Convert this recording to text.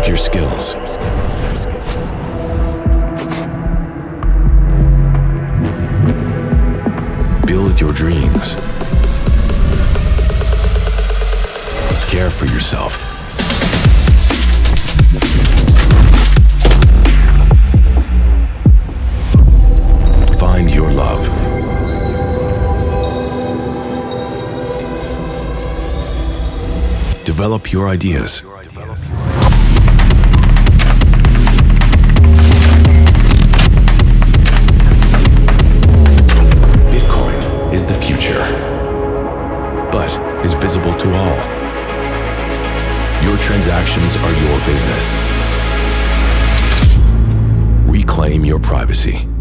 your skills. Build your dreams. Care for yourself. Find your love. Develop your ideas. Visible to all. Your transactions are your business. Reclaim your privacy.